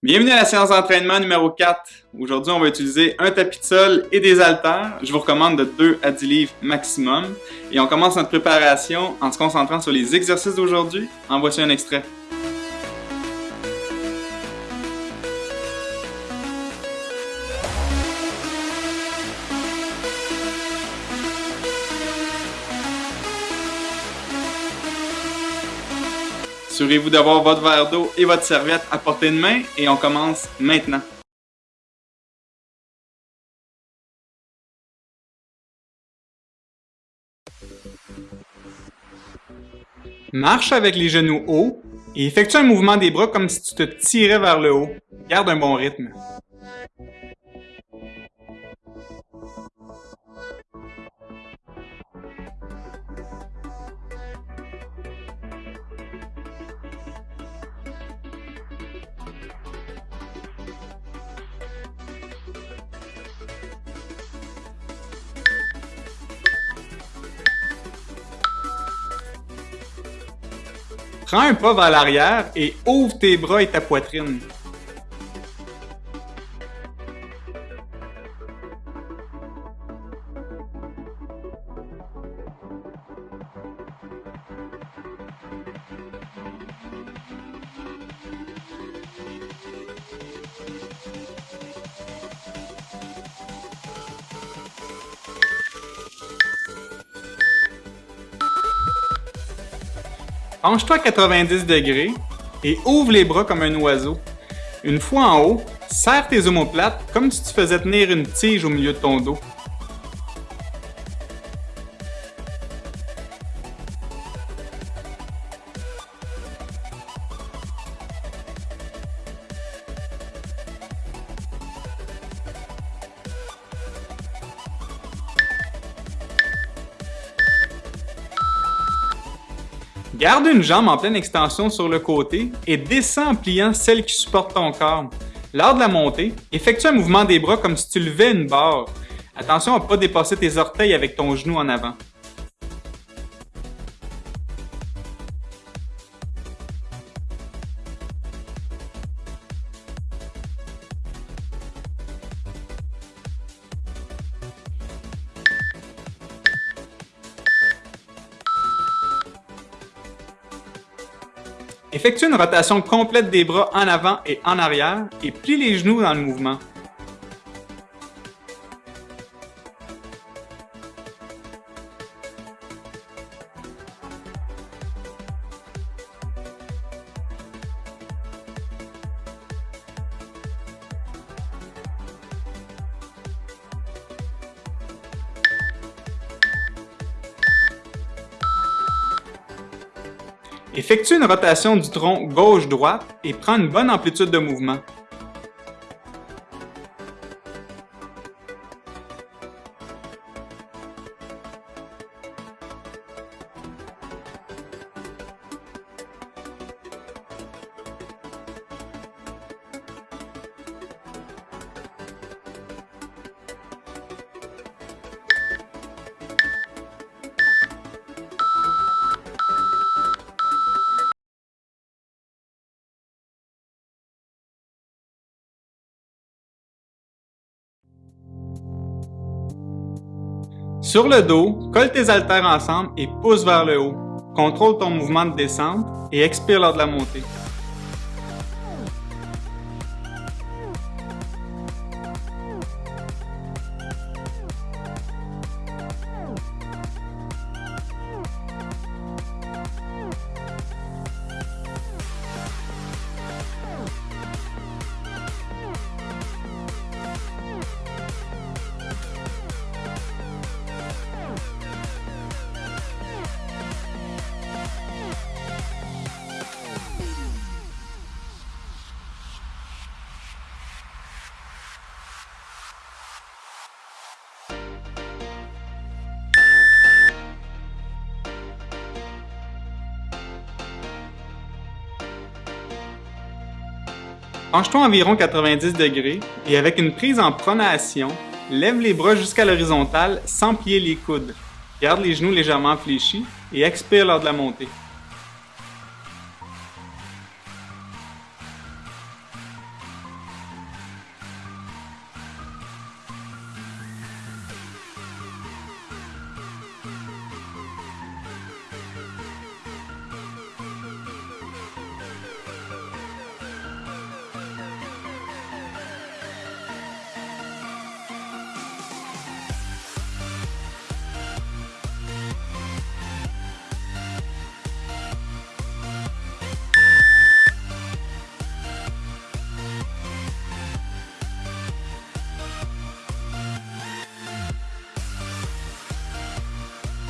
Bienvenue à la séance d'entraînement numéro 4. Aujourd'hui, on va utiliser un tapis de sol et des haltères. Je vous recommande de 2 à 10 livres maximum. Et on commence notre préparation en se concentrant sur les exercices d'aujourd'hui. En voici un extrait. Assurez-vous d'avoir votre verre d'eau et votre serviette à portée de main et on commence maintenant. Marche avec les genoux hauts et effectue un mouvement des bras comme si tu te tirais vers le haut. Garde un bon rythme. Prends un pas vers l'arrière et ouvre tes bras et ta poitrine. Penche-toi à 90 degrés et ouvre les bras comme un oiseau. Une fois en haut, serre tes omoplates comme si tu faisais tenir une tige au milieu de ton dos. Garde une jambe en pleine extension sur le côté et descends en pliant celle qui supporte ton corps. Lors de la montée, effectue un mouvement des bras comme si tu levais une barre. Attention à ne pas dépasser tes orteils avec ton genou en avant. Effectue une rotation complète des bras en avant et en arrière et plie les genoux dans le mouvement. Effectue une rotation du tronc gauche-droite et prends une bonne amplitude de mouvement. Sur le dos, colle tes haltères ensemble et pousse vers le haut. Contrôle ton mouvement de descente et expire lors de la montée. Penche-toi environ 90 degrés et avec une prise en pronation, lève les bras jusqu'à l'horizontale sans plier les coudes. Garde les genoux légèrement fléchis et expire lors de la montée.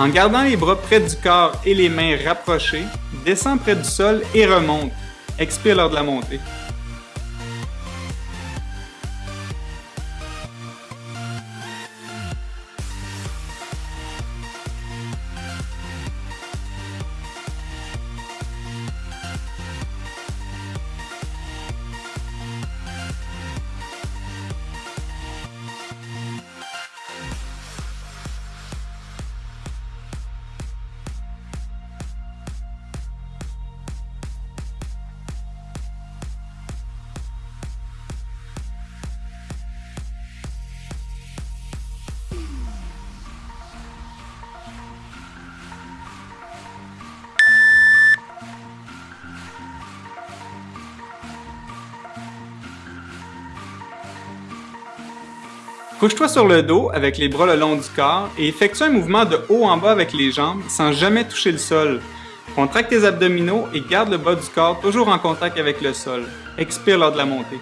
En gardant les bras près du corps et les mains rapprochées, descends près du sol et remonte. Expire lors de la montée. Couche-toi sur le dos avec les bras le long du corps et effectue un mouvement de haut en bas avec les jambes sans jamais toucher le sol. Contracte tes abdominaux et garde le bas du corps toujours en contact avec le sol. Expire lors de la montée.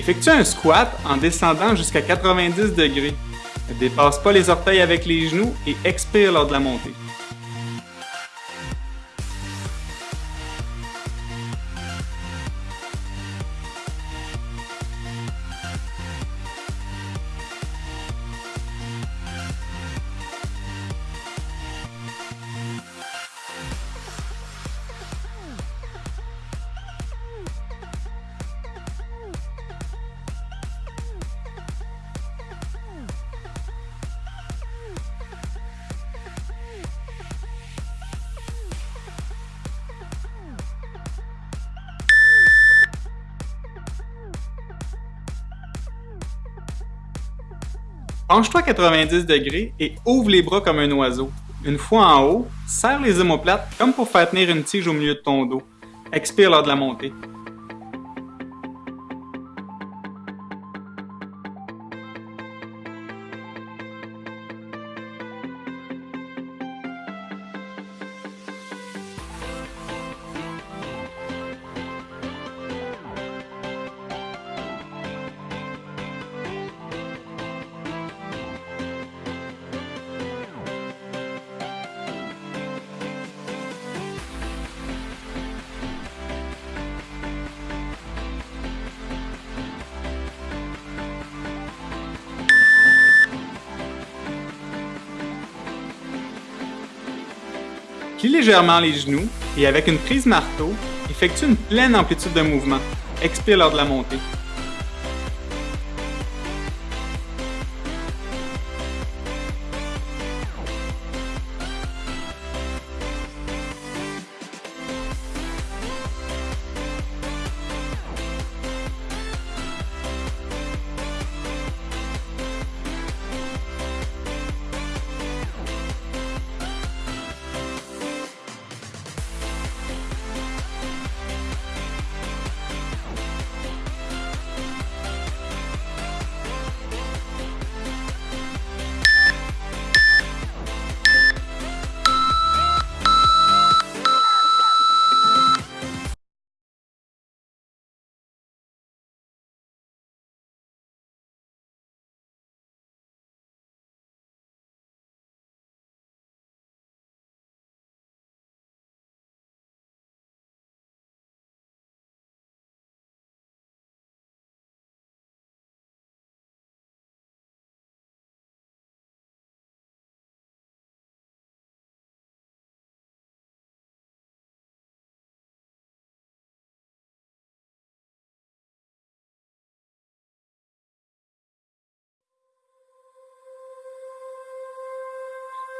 Effectue un squat en descendant jusqu'à 90 degrés. Ne dépasse pas les orteils avec les genoux et expire lors de la montée. Penche-toi 90 degrés et ouvre les bras comme un oiseau. Une fois en haut, serre les omoplates comme pour faire tenir une tige au milieu de ton dos. Expire lors de la montée. Plie légèrement les genoux et avec une prise marteau, effectue une pleine amplitude de mouvement. Expire lors de la montée.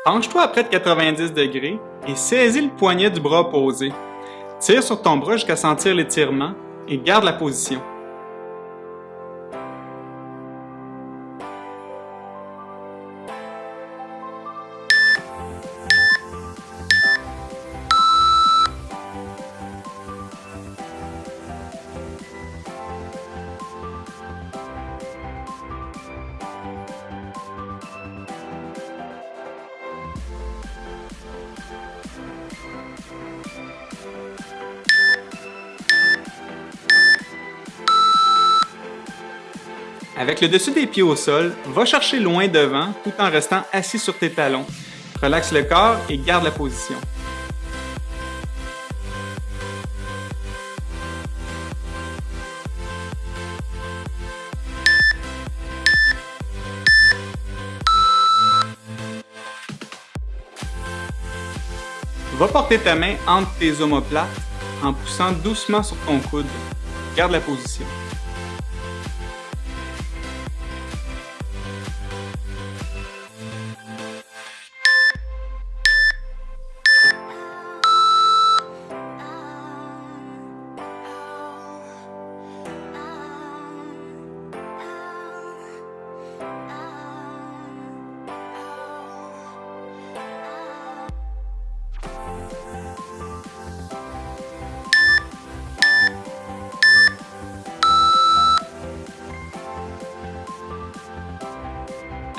Penche-toi à près de 90 degrés et saisis le poignet du bras opposé. Tire sur ton bras jusqu'à sentir l'étirement et garde la position. Avec le dessus des pieds au sol, va chercher loin devant tout en restant assis sur tes talons. Relaxe le corps et garde la position. Va porter ta main entre tes omoplates en poussant doucement sur ton coude. Garde la position.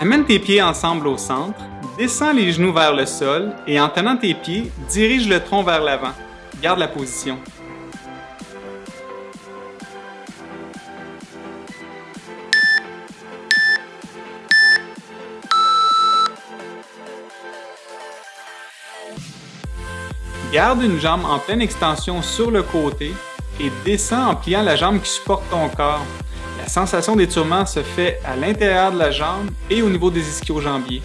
Amène tes pieds ensemble au centre, descends les genoux vers le sol et en tenant tes pieds, dirige le tronc vers l'avant. Garde la position. Garde une jambe en pleine extension sur le côté et descends en pliant la jambe qui supporte ton corps. La sensation d'étirement se fait à l'intérieur de la jambe et au niveau des ischio-jambiers.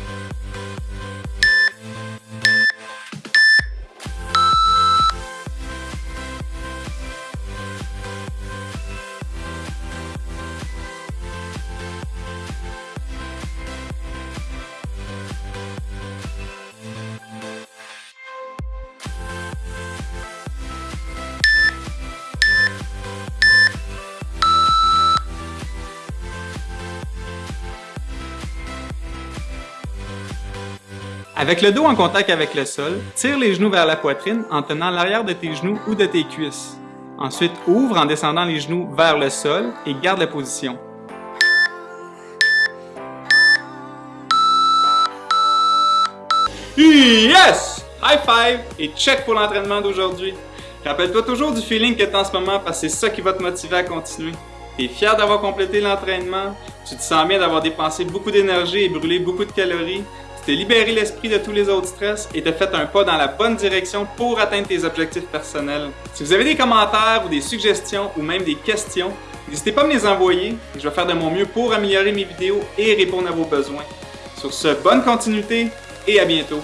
Avec le dos en contact avec le sol, tire les genoux vers la poitrine en tenant l'arrière de tes genoux ou de tes cuisses. Ensuite, ouvre en descendant les genoux vers le sol et garde la position. Yes! High five et check pour l'entraînement d'aujourd'hui. Rappelle-toi toujours du feeling que tu as en ce moment parce que c'est ça qui va te motiver à continuer. Tu es fier d'avoir complété l'entraînement, tu te sens bien d'avoir dépensé beaucoup d'énergie et brûlé beaucoup de calories, t'es libéré l'esprit de tous les autres stress et t'as fait un pas dans la bonne direction pour atteindre tes objectifs personnels. Si vous avez des commentaires ou des suggestions ou même des questions, n'hésitez pas à me les envoyer je vais faire de mon mieux pour améliorer mes vidéos et répondre à vos besoins. Sur ce, bonne continuité et à bientôt!